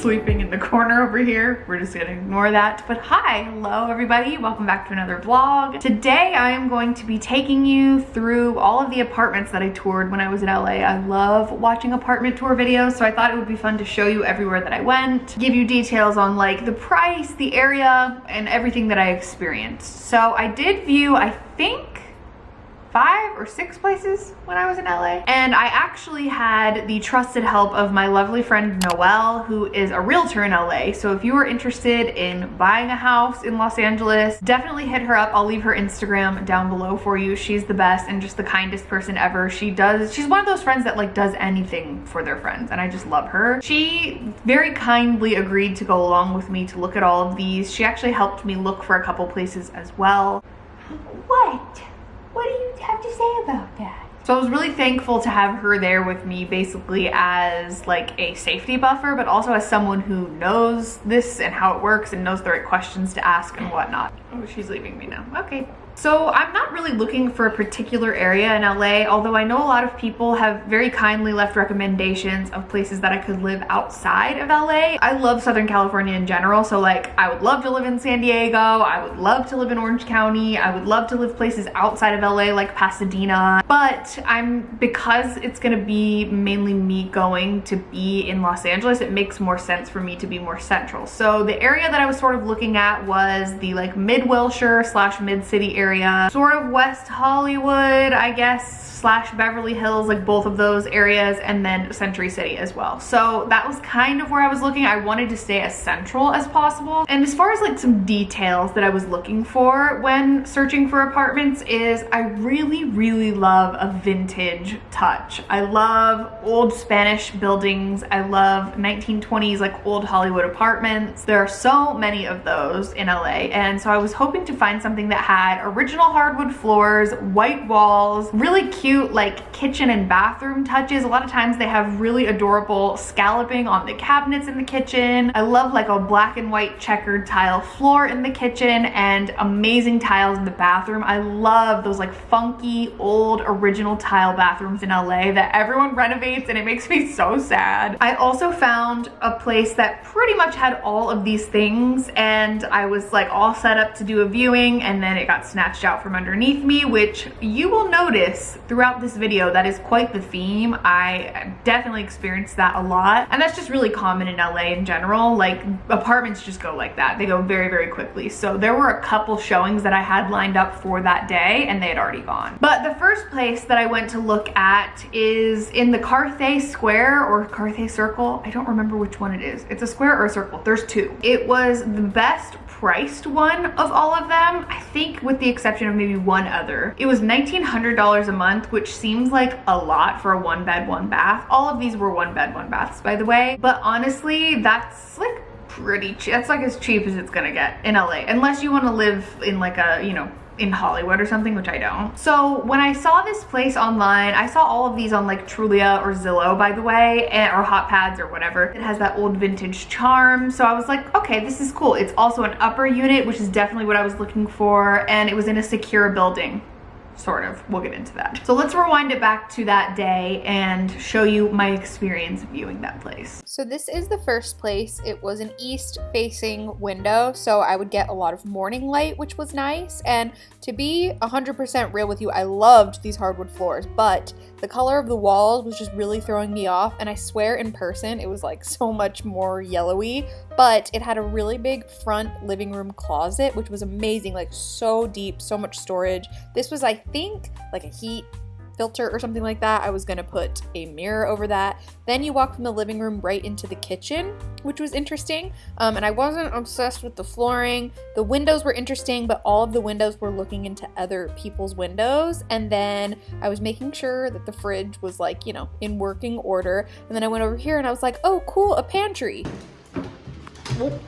sleeping in the corner over here. We're just gonna ignore that. But hi, hello everybody. Welcome back to another vlog. Today I am going to be taking you through all of the apartments that I toured when I was in LA. I love watching apartment tour videos, so I thought it would be fun to show you everywhere that I went, give you details on like the price, the area, and everything that I experienced. So I did view, I think, five or six places when I was in LA. And I actually had the trusted help of my lovely friend Noelle, who is a realtor in LA. So if you are interested in buying a house in Los Angeles, definitely hit her up. I'll leave her Instagram down below for you. She's the best and just the kindest person ever. She does, she's one of those friends that like does anything for their friends and I just love her. She very kindly agreed to go along with me to look at all of these. She actually helped me look for a couple places as well. What? Have to say about that? So I was really thankful to have her there with me basically as like a safety buffer, but also as someone who knows this and how it works and knows the right questions to ask and whatnot. Oh, she's leaving me now. Okay. So I'm not really looking for a particular area in LA, although I know a lot of people have very kindly left recommendations of places that I could live outside of LA. I love Southern California in general, so like I would love to live in San Diego, I would love to live in Orange County, I would love to live places outside of LA like Pasadena, but I'm, because it's gonna be mainly me going to be in Los Angeles, it makes more sense for me to be more central. So the area that I was sort of looking at was the like mid-Wilshire slash mid-city area area. Sort of West Hollywood, I guess, slash Beverly Hills, like both of those areas, and then Century City as well. So that was kind of where I was looking. I wanted to stay as central as possible. And as far as like some details that I was looking for when searching for apartments is I really, really love a vintage touch. I love old Spanish buildings. I love 1920s like old Hollywood apartments. There are so many of those in LA. And so I was hoping to find something that had original hardwood floors, white walls, really cute like kitchen and bathroom touches. A lot of times they have really adorable scalloping on the cabinets in the kitchen. I love like a black and white checkered tile floor in the kitchen and amazing tiles in the bathroom. I love those like funky old original tile bathrooms in LA that everyone renovates and it makes me so sad. I also found a place that pretty much had all of these things and I was like all set up to do a viewing and then it got snatched out from underneath me which you will notice throughout this video. That is quite the theme. I definitely experienced that a lot. And that's just really common in LA in general. Like apartments just go like that. They go very, very quickly. So there were a couple showings that I had lined up for that day and they had already gone. But the first place that I went to look at is in the Carthay Square or Carthay Circle. I don't remember which one it is. It's a square or a circle. There's two. It was the best priced one of all of them, I think with the exception of maybe one other. It was $1,900 a month, which seems like a lot for a one bed, one bath. All of these were one bed, one baths, by the way. But honestly, that's like pretty cheap. That's like as cheap as it's gonna get in LA, unless you wanna live in like a, you know, in Hollywood or something, which I don't. So when I saw this place online, I saw all of these on like Trulia or Zillow, by the way, eh, or Hot Pads or whatever. It has that old vintage charm. So I was like, okay, this is cool. It's also an upper unit, which is definitely what I was looking for. And it was in a secure building sort of. We'll get into that. So let's rewind it back to that day and show you my experience viewing that place. So this is the first place. It was an east facing window, so I would get a lot of morning light, which was nice. And to be 100% real with you, I loved these hardwood floors, but the color of the walls was just really throwing me off. And I swear in person, it was like so much more yellowy, but it had a really big front living room closet, which was amazing, like so deep, so much storage. This was, I think, like a heat filter or something like that. I was gonna put a mirror over that. Then you walk from the living room right into the kitchen, which was interesting. Um, and I wasn't obsessed with the flooring. The windows were interesting, but all of the windows were looking into other people's windows. And then I was making sure that the fridge was like, you know, in working order. And then I went over here and I was like, oh, cool, a pantry. Oh,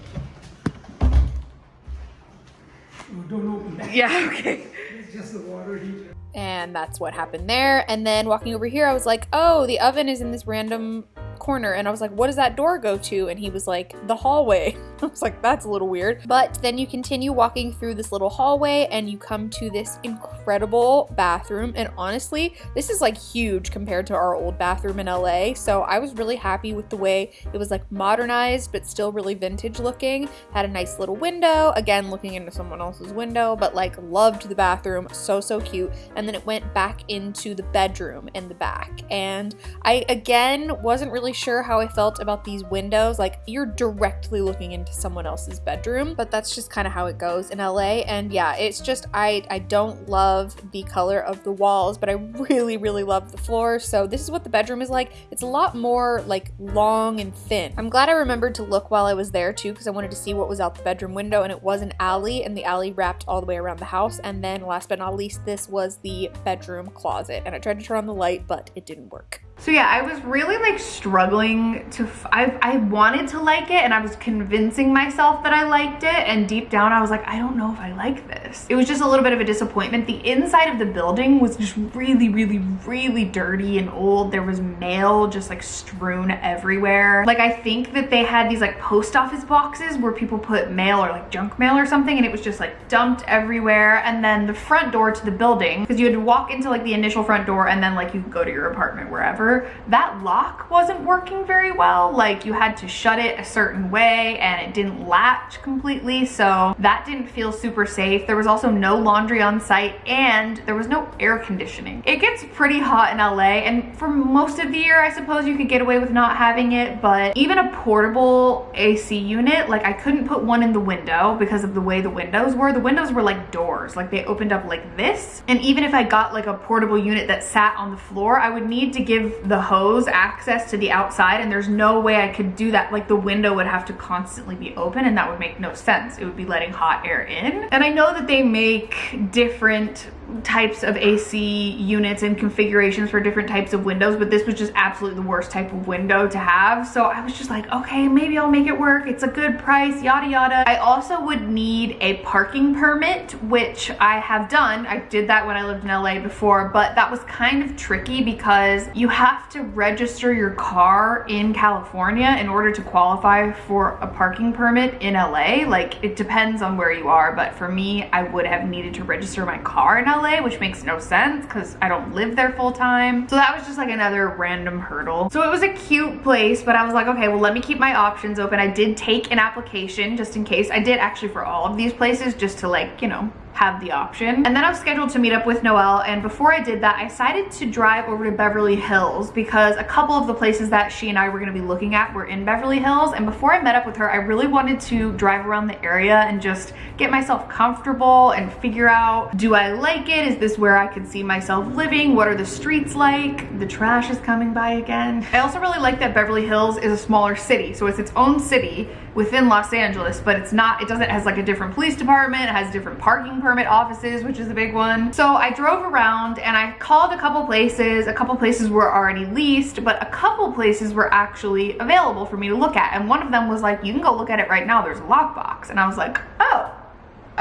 don't open that. Yeah, okay. Just the water heater. And that's what happened there. And then walking over here, I was like, oh, the oven is in this random corner. And I was like, what does that door go to? And he was like, the hallway. I was like, that's a little weird. But then you continue walking through this little hallway and you come to this incredible bathroom. And honestly, this is like huge compared to our old bathroom in LA. So I was really happy with the way it was like modernized, but still really vintage looking. Had a nice little window, again, looking into someone else's window, but like loved the bathroom. So, so cute. And then it went back into the bedroom in the back. And I, again, wasn't really sure how I felt about these windows. Like, you're directly looking into someone else's bedroom, but that's just kind of how it goes in LA. And yeah, it's just, I, I don't love the color of the walls, but I really, really love the floor. So this is what the bedroom is like. It's a lot more like long and thin. I'm glad I remembered to look while I was there too, because I wanted to see what was out the bedroom window and it was an alley and the alley wrapped all the way around the house. And then last but not least, this was the bedroom closet. And I tried to turn on the light, but it didn't work. So yeah, I was really like struggling to, I wanted to like it and I was convincing myself that I liked it. And deep down I was like, I don't know if I like this. It was just a little bit of a disappointment. The inside of the building was just really, really, really dirty and old. There was mail just like strewn everywhere. Like I think that they had these like post office boxes where people put mail or like junk mail or something and it was just like dumped everywhere. And then the front door to the building, because you had to walk into like the initial front door and then like you could go to your apartment wherever that lock wasn't working very well. Like you had to shut it a certain way and it didn't latch completely. So that didn't feel super safe. There was also no laundry on site and there was no air conditioning. It gets pretty hot in LA and for most of the year, I suppose you could get away with not having it, but even a portable AC unit, like I couldn't put one in the window because of the way the windows were. The windows were like doors, like they opened up like this. And even if I got like a portable unit that sat on the floor, I would need to give the hose access to the outside and there's no way I could do that. Like the window would have to constantly be open and that would make no sense. It would be letting hot air in. And I know that they make different types of AC units and configurations for different types of windows, but this was just absolutely the worst type of window to have. So I was just like, okay, maybe I'll make it work. It's a good price, yada yada. I also would need a parking permit, which I have done. I did that when I lived in LA before, but that was kind of tricky because you have to register your car in California in order to qualify for a parking permit in LA. Like it depends on where you are, but for me, I would have needed to register my car in LA, which makes no sense because I don't live there full time. So that was just like another random hurdle. So it was a cute place, but I was like, okay, well, let me keep my options open. I did take an application just in case. I did actually for all of these places just to like, you know, have the option. And then I was scheduled to meet up with Noelle and before I did that, I decided to drive over to Beverly Hills because a couple of the places that she and I were gonna be looking at were in Beverly Hills and before I met up with her, I really wanted to drive around the area and just get myself comfortable and figure out, do I like it? Is this where I could see myself living? What are the streets like? The trash is coming by again. I also really like that Beverly Hills is a smaller city, so it's its own city within Los Angeles, but it's not, it doesn't, it has like a different police department, it has different parking permit offices, which is a big one. So I drove around and I called a couple places. A couple places were already leased, but a couple places were actually available for me to look at. And one of them was like, you can go look at it right now. There's a lockbox. And I was like, oh,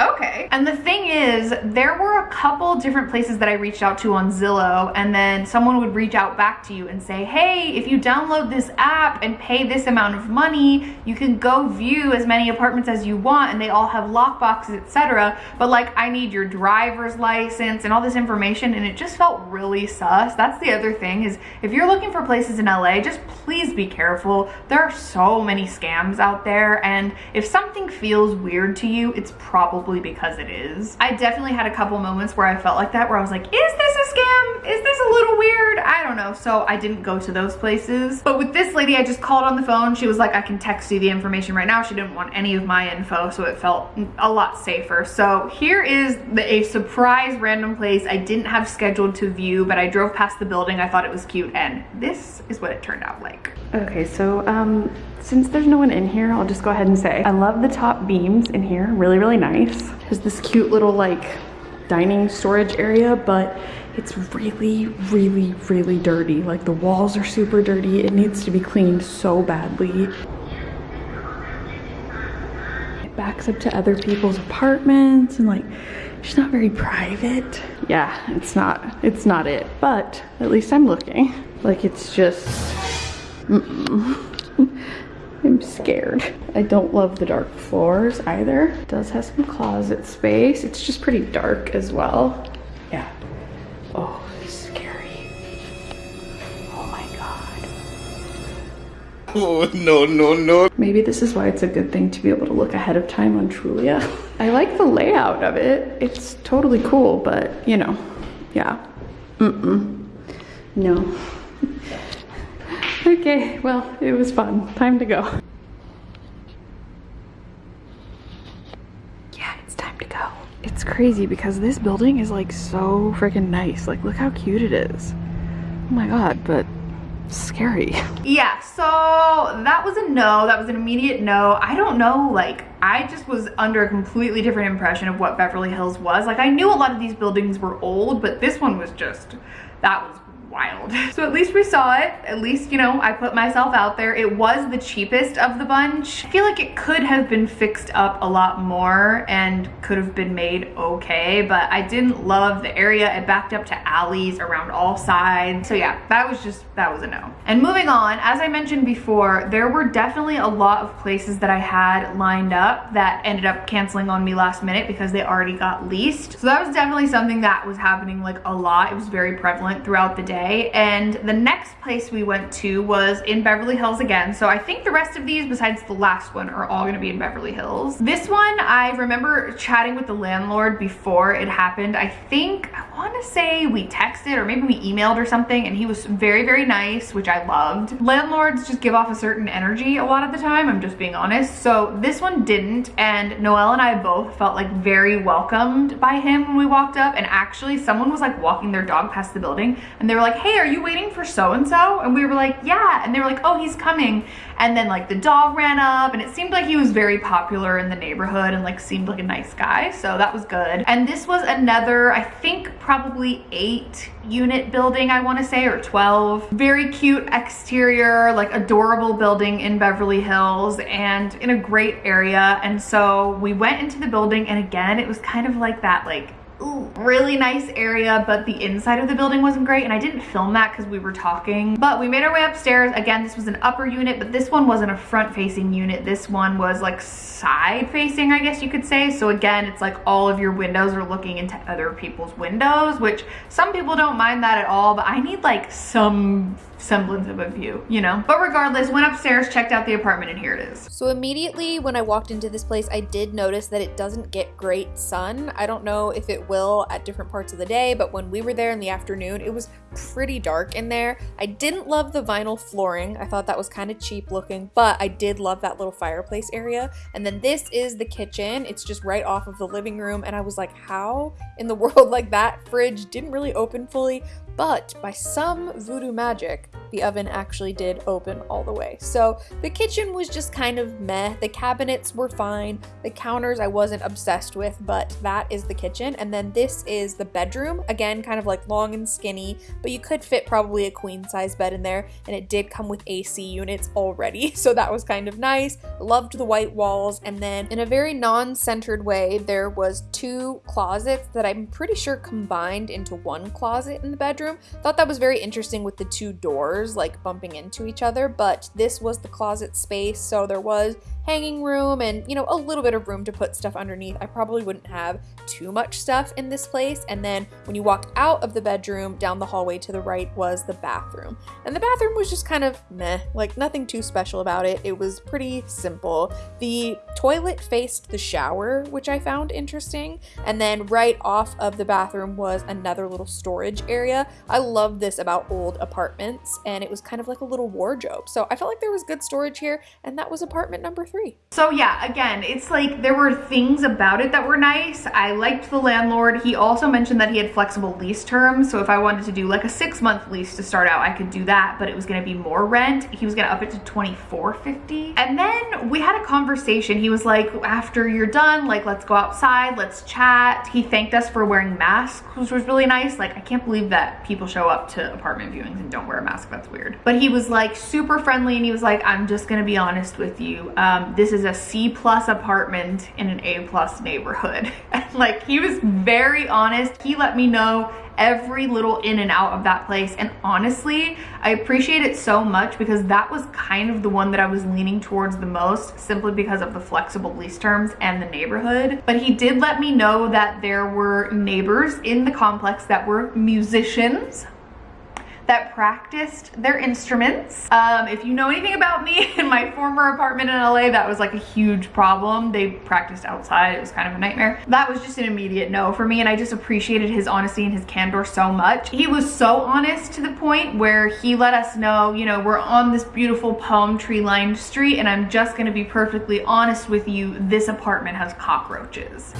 okay. And the thing is, there were a couple different places that I reached out to on Zillow and then someone would reach out back to you and say, hey, if you download this app and pay this amount of money, you can go view as many apartments as you want and they all have lockboxes, etc. But like, I need your driver's license and all this information and it just felt really sus. That's the other thing is if you're looking for places in LA, just please be careful. There are so many scams out there and if something feels weird to you, it's probably because it is. I definitely had a couple moments where I felt like that, where I was like, is this a scam? Is this a little weird? I don't know. So I didn't go to those places. But with this lady, I just called on the phone. She was like, I can text you the information right now. She didn't want any of my info, so it felt a lot safer. So here is the, a surprise random place I didn't have scheduled to view, but I drove past the building. I thought it was cute, and this is what it turned out like. Okay, so um, since there's no one in here, I'll just go ahead and say, I love the top beams in here, really, really nice. There's this cute little like dining storage area, but it's really, really, really dirty. Like the walls are super dirty. It needs to be cleaned so badly. It backs up to other people's apartments and like, it's not very private. Yeah, it's not, it's not it, but at least I'm looking. Like it's just, mm -mm. I'm scared. I don't love the dark floors either. It does have some closet space. It's just pretty dark as well. Yeah. Oh, scary. Oh my god. Oh, no, no, no. Maybe this is why it's a good thing to be able to look ahead of time on Trulia. I like the layout of it. It's totally cool, but you know, yeah. Mm-mm. No. okay, well, it was fun. Time to go. Yeah, it's time to go. It's crazy because this building is like so freaking nice. Like, look how cute it is. Oh my god, but scary. Yeah, so that was a no. That was an immediate no. I don't know, like, I just was under a completely different impression of what Beverly Hills was. Like, I knew a lot of these buildings were old, but this one was just, that was wild. So at least we saw it. At least, you know, I put myself out there. It was the cheapest of the bunch. I feel like it could have been fixed up a lot more and could have been made okay, but I didn't love the area. It backed up to alleys around all sides. So yeah, that was just, that was a no. And moving on, as I mentioned before, there were definitely a lot of places that I had lined up that ended up canceling on me last minute because they already got leased. So that was definitely something that was happening like a lot. It was very prevalent throughout the day And the next place we went to was in Beverly Hills again. So I think the rest of these, besides the last one, are all gonna be in Beverly Hills. This one, I remember chatting with the landlord before it happened. I think, I wanna say we texted or maybe we emailed or something and he was very, very nice, which I loved. Landlords just give off a certain energy a lot of the time, I'm just being honest. So this one didn't and Noelle and I both felt like very welcomed by him when we walked up and actually someone was like walking their dog past the building and they were like, hey, are you waiting for so-and-so? And we were like, yeah. And they were like, oh, he's coming. And then like the dog ran up and it seemed like he was very popular in the neighborhood and like seemed like a nice guy. So that was good. And this was another, I think probably eight unit building, I wanna say, or 12. Very cute exterior, like adorable building in Beverly Hills and in a great area. And so we went into the building and again, it was kind of like that like really nice area, but the inside of the building wasn't great. And I didn't film that because we were talking, but we made our way upstairs. Again, this was an upper unit, but this one wasn't a front facing unit. This one was like side facing, I guess you could say. So again, it's like all of your windows are looking into other people's windows, which some people don't mind that at all, but I need like some semblance of a view, you know? But regardless, went upstairs, checked out the apartment, and here it is. So immediately when I walked into this place, I did notice that it doesn't get great sun. I don't know if it will at different parts of the day, but when we were there in the afternoon, it was pretty dark in there. I didn't love the vinyl flooring. I thought that was kind of cheap looking, but I did love that little fireplace area. And then this is the kitchen. It's just right off of the living room. And I was like, how in the world like that fridge didn't really open fully, but by some voodoo magic, the oven actually did open all the way. So the kitchen was just kind of meh. The cabinets were fine. The counters I wasn't obsessed with, but that is the kitchen. And then this is the bedroom. Again, kind of like long and skinny, but you could fit probably a queen size bed in there. And it did come with AC units already. So that was kind of nice. Loved the white walls. And then in a very non-centered way, there was two closets that I'm pretty sure combined into one closet in the bedroom. Thought that was very interesting with the two doors like bumping into each other, but this was the closet space. So there was hanging room and, you know, a little bit of room to put stuff underneath. I probably wouldn't have too much stuff in this place. And then when you walked out of the bedroom, down the hallway to the right was the bathroom. And the bathroom was just kind of meh, like nothing too special about it. It was pretty simple. The toilet faced the shower, which I found interesting. And then right off of the bathroom was another little storage area. I love this about old apartments and it was kind of like a little wardrobe. So I felt like there was good storage here and that was apartment number So yeah, again, it's like there were things about it that were nice. I liked the landlord. He also mentioned that he had flexible lease terms. So if I wanted to do like a six month lease to start out, I could do that, but it was gonna be more rent. He was gonna up it to 24.50. And then we had a conversation. He was like, after you're done, like let's go outside, let's chat. He thanked us for wearing masks, which was really nice. Like I can't believe that people show up to apartment viewings and don't wear a mask. That's that's weird. But he was like super friendly and he was like, I'm just gonna be honest with you. Um, Um, this is a C plus apartment in an A plus neighborhood. like he was very honest. He let me know every little in and out of that place. And honestly, I appreciate it so much because that was kind of the one that I was leaning towards the most simply because of the flexible lease terms and the neighborhood. But he did let me know that there were neighbors in the complex that were musicians that practiced their instruments. Um, if you know anything about me in my former apartment in LA, that was like a huge problem. They practiced outside. It was kind of a nightmare. That was just an immediate no for me. And I just appreciated his honesty and his candor so much. He was so honest to the point where he let us know, you know, we're on this beautiful palm tree lined street and I'm just gonna be perfectly honest with you, this apartment has cockroaches.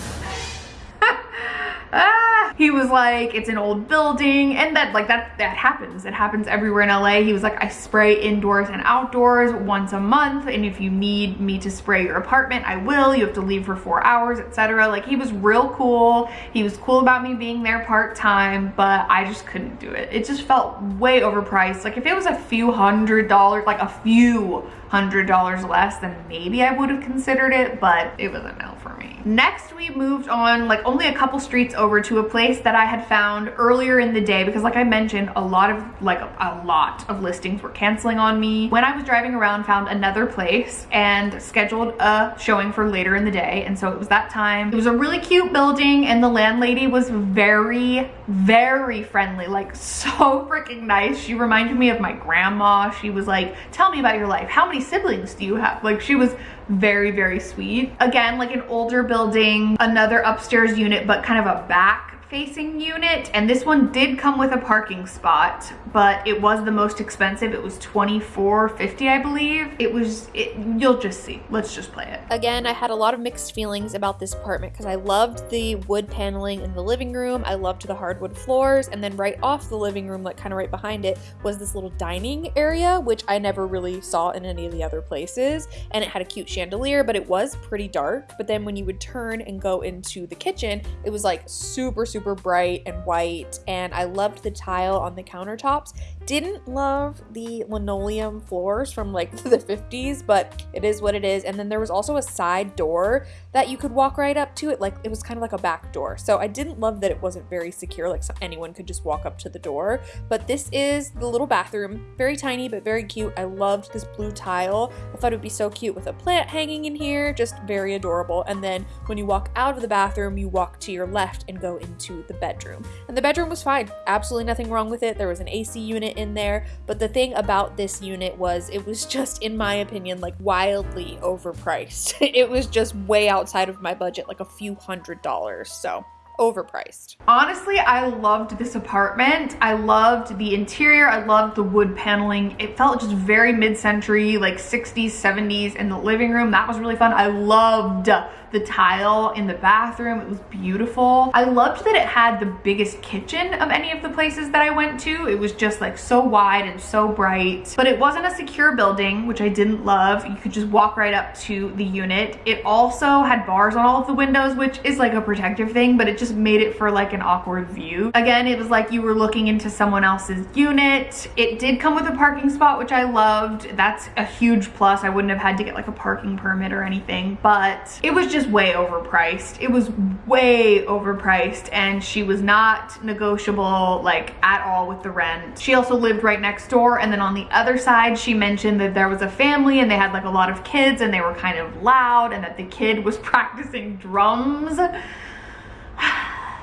Ah, he was like, it's an old building. And that like that, that happens. It happens everywhere in LA. He was like, I spray indoors and outdoors once a month. And if you need me to spray your apartment, I will. You have to leave for four hours, etc. Like he was real cool. He was cool about me being there part-time, but I just couldn't do it. It just felt way overpriced. Like if it was a few hundred dollars, like a few hundred dollars less, then maybe I would have considered it, but it was a no for me. Next, we moved on like only a couple streets over to a place that I had found earlier in the day because like I mentioned, a lot of like a, a lot of listings were canceling on me. When I was driving around, found another place and scheduled a showing for later in the day. And so it was that time. It was a really cute building and the landlady was very, very friendly, like so freaking nice. She reminded me of my grandma. She was like, tell me about your life. How siblings do you have? Like she was very, very sweet. Again, like an older building, another upstairs unit, but kind of a back facing unit and this one did come with a parking spot but it was the most expensive it was 24.50 i believe it was it, you'll just see let's just play it Again, I had a lot of mixed feelings about this apartment because I loved the wood paneling in the living room, I loved the hardwood floors, and then right off the living room, like kind of right behind it, was this little dining area, which I never really saw in any of the other places. And it had a cute chandelier, but it was pretty dark. But then when you would turn and go into the kitchen, it was like super, super bright and white. And I loved the tile on the countertops. Didn't love the linoleum floors from like the 50s, but it is what it is. And then there was also a side door that you could walk right up to it. Like it was kind of like a back door. So I didn't love that it wasn't very secure, like so anyone could just walk up to the door. But this is the little bathroom, very tiny, but very cute. I loved this blue tile. I thought it would be so cute with a plant hanging in here, just very adorable. And then when you walk out of the bathroom, you walk to your left and go into the bedroom. And the bedroom was fine. Absolutely nothing wrong with it. There was an AC unit in there. But the thing about this unit was it was just, in my opinion, like wildly overpriced. it was just way outside of my budget, like a few hundred dollars. So overpriced. Honestly, I loved this apartment. I loved the interior. I loved the wood paneling. It felt just very mid-century, like 60s, 70s in the living room. That was really fun. I loved the tile in the bathroom. It was beautiful. I loved that it had the biggest kitchen of any of the places that I went to. It was just like so wide and so bright, but it wasn't a secure building, which I didn't love. You could just walk right up to the unit. It also had bars on all of the windows, which is like a protective thing, but it just made it for like an awkward view. Again, it was like you were looking into someone else's unit. It did come with a parking spot, which I loved. That's a huge plus. I wouldn't have had to get like a parking permit or anything, but it was just way overpriced. It was way overpriced and she was not negotiable like at all with the rent. She also lived right next door and then on the other side she mentioned that there was a family and they had like a lot of kids and they were kind of loud and that the kid was practicing drums.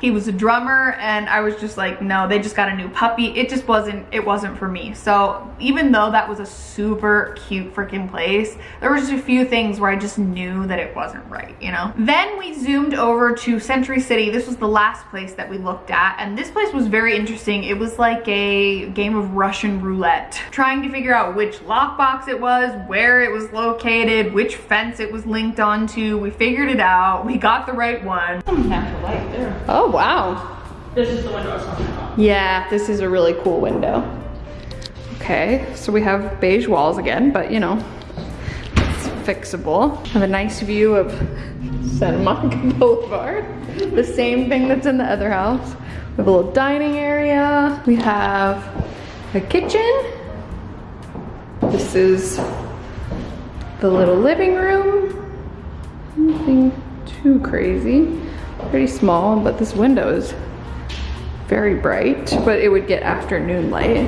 He was a drummer and I was just like, no, they just got a new puppy. It just wasn't, it wasn't for me. So even though that was a super cute freaking place, there was just a few things where I just knew that it wasn't right, you know? Then we zoomed over to Century City. This was the last place that we looked at. And this place was very interesting. It was like a game of Russian roulette, trying to figure out which lockbox it was, where it was located, which fence it was linked onto. We figured it out. We got the right one. Natural light there. Oh, Oh, wow. This is the window I was talking about. Yeah, this is a really cool window. Okay, so we have beige walls again, but you know, it's fixable. Have a nice view of Santa Monica Boulevard. The same thing that's in the other house. We have a little dining area. We have a kitchen. This is the little living room. Nothing too crazy. Pretty small, but this window is very bright, but it would get afternoon light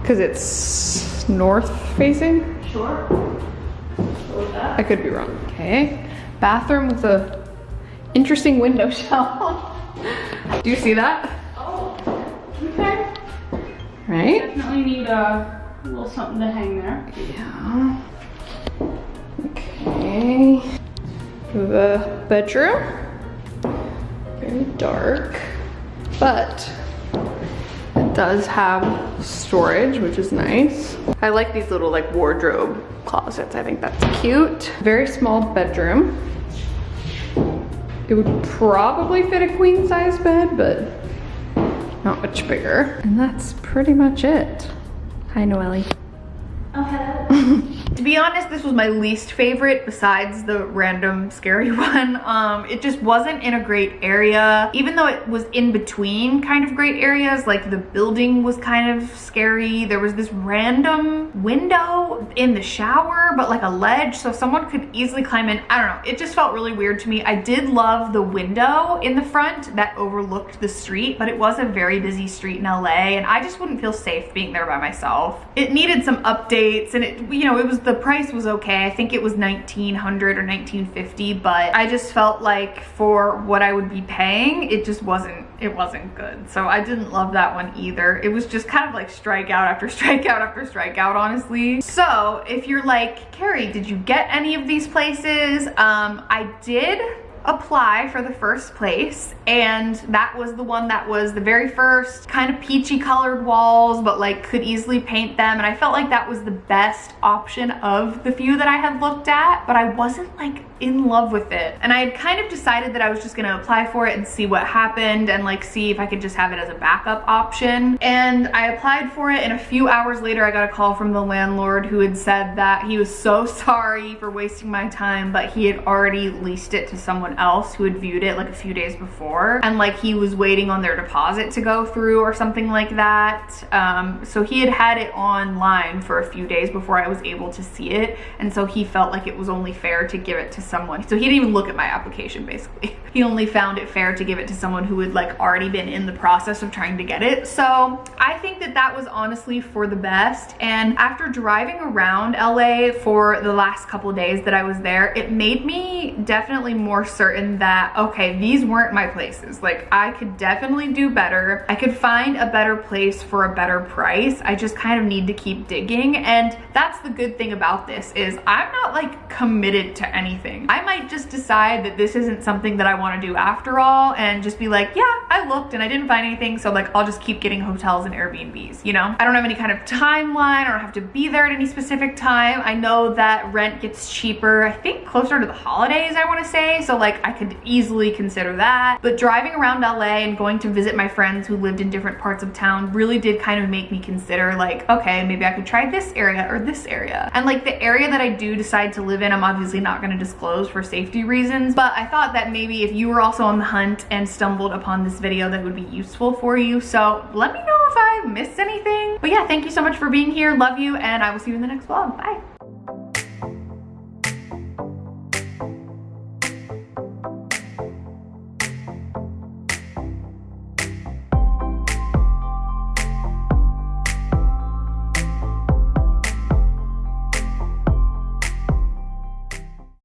because it's north facing. Sure. I could be wrong. Okay. Bathroom with a interesting window shelf. Do you see that? Oh, okay. Right? Definitely need a little something to hang there. Yeah. Okay. The bedroom. Very dark, but it does have storage, which is nice. I like these little like wardrobe closets. I think that's cute. Very small bedroom. It would probably fit a queen size bed, but not much bigger. And that's pretty much it. Hi, Noelle. Oh, To be honest, this was my least favorite besides the random scary one. Um, it just wasn't in a great area. Even though it was in between kind of great areas, like the building was kind of scary. There was this random window in the shower, but like a ledge, so someone could easily climb in. I don't know, it just felt really weird to me. I did love the window in the front that overlooked the street, but it was a very busy street in LA, and I just wouldn't feel safe being there by myself. It needed some updates, and it, you know, it was the price was okay. I think it was 1900 or 1950, but I just felt like for what I would be paying, it just wasn't it wasn't good. So I didn't love that one either. It was just kind of like strikeout after strikeout after strikeout, honestly. So if you're like, Carrie, did you get any of these places? Um, I did apply for the first place and that was the one that was the very first kind of peachy colored walls but like could easily paint them and I felt like that was the best option of the few that I had looked at but I wasn't like in love with it. And I had kind of decided that I was just gonna apply for it and see what happened and like see if I could just have it as a backup option. And I applied for it and a few hours later I got a call from the landlord who had said that he was so sorry for wasting my time but he had already leased it to someone else who had viewed it like a few days before. And like he was waiting on their deposit to go through or something like that. Um, so he had had it online for a few days before I was able to see it. And so he felt like it was only fair to give it to someone. So he didn't even look at my application basically. He only found it fair to give it to someone who had like already been in the process of trying to get it. So I think that that was honestly for the best. And after driving around LA for the last couple days that I was there it made me definitely more certain that okay these weren't my places. Like I could definitely do better. I could find a better place for a better price. I just kind of need to keep digging. And that's the good thing about this is I'm not like committed to anything I might just decide that this isn't something that I want to do after all and just be like yeah I looked and I didn't find anything so like I'll just keep getting hotels and Airbnbs you know? I don't have any kind of timeline I don't have to be there at any specific time. I know that rent gets cheaper I think closer to the holidays I want to say so like I could easily consider that. But driving around LA and going to visit my friends who lived in different parts of town really did kind of make me consider like okay maybe I could try this area or this area. And like the area that I do decide to live in I'm obviously not going to disclose for safety reasons but I thought that maybe if you were also on the hunt and stumbled upon this video that would be useful for you. So let me know if I missed anything. But yeah thank you so much for being here. Love you and I will see you in the next vlog. Bye